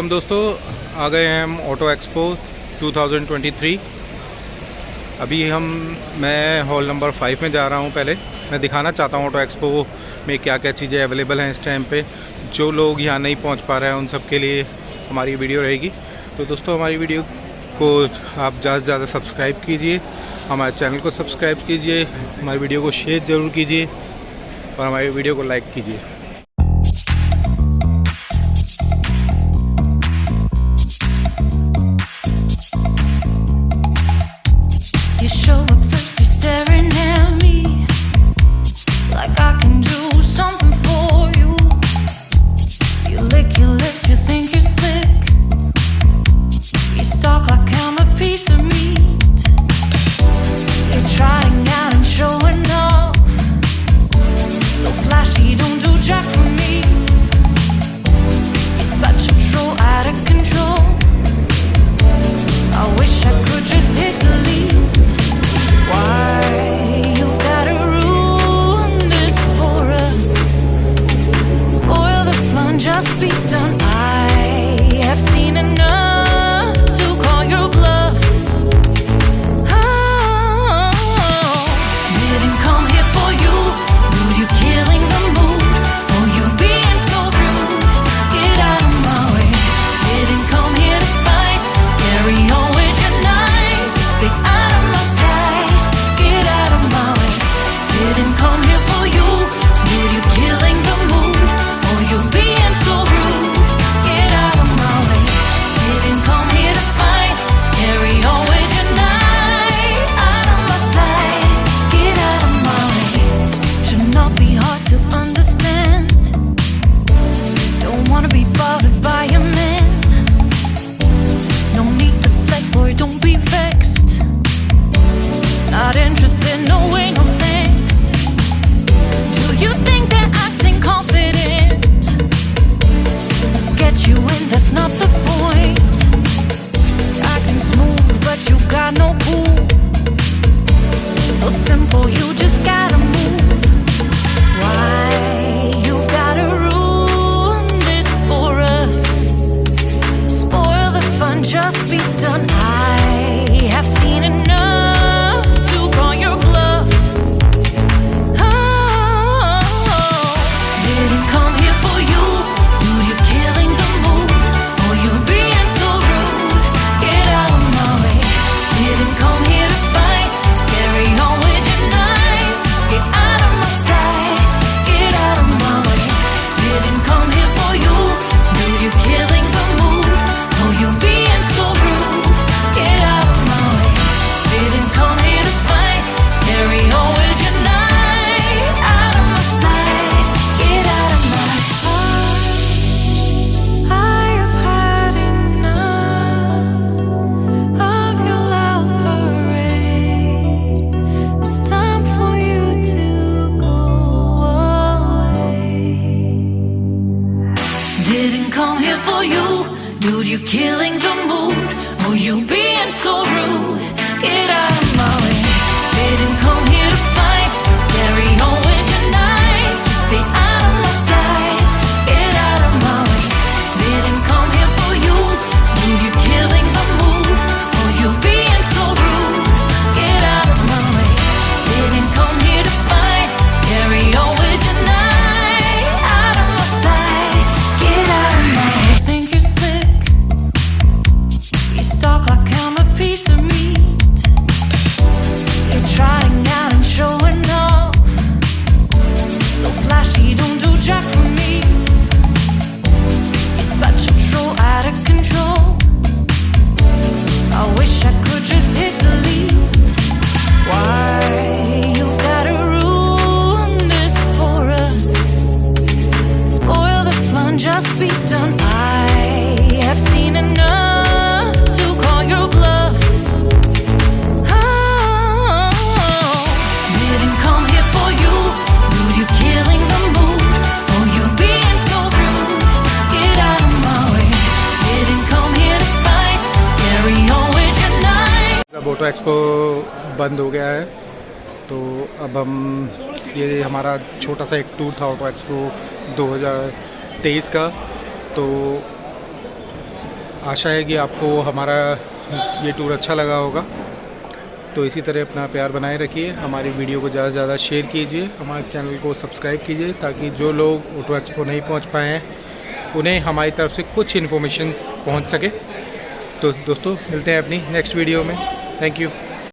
Welcome दोस्तों, आ गए हैं हम ऑटो एक्सपो 2023 अभी हम, मैं हॉल नंबर फाइव में जा रहा हूँ पहले। मैं दिखाना चाहता हूँ ऑटो एक्सपो में क्या क्या चीज़ें अवेलेबल हैं इस टाइम पे। जो लोग यहाँ नहीं पहुँच पा रहे हैं उन सब के लिए हमारी वीडियो रहेगी। तो दोस्तों, हमारी वीडियो को आप ज़्यादा से ज़्यादा सब्सक्राइब कीजिए। हमारे चैनल को सब्सक्राइब कीजिए। हमारी वीडियो को शेयर ज़रूर कीजिए। और हमारी वीडियो को लाइक कीजिए। here for you. Dude, you're killing the mood. Oh, you being so rude. Get out of my way. Didn't come here to fight. Photo expo बंद हो गया है। तो अब हम ये हमारा छोटा सा एक टूर था ऑटो एक्सपो 2023 का। तो आशा है कि आपको हमारा ये टूर अच्छा लगा होगा। तो इसी तरह अपना प्यार बनाए रखिए। हमारी वीडियो को ज़्यादा से ज़्यादा शेयर कीजिए। हमारे चैनल को सब्सक्राइब कीजिए ताकि जो लोग ऑटो एक्सपो नहीं पहुँच पाए हैं, उन्हें हमारी तरफ़ से कुछ इन्फॉर्मेशन पहुँच सके। तो दोस्तों, मिलते हैं अपनी नेक्स्ट वीडियो में। Thank you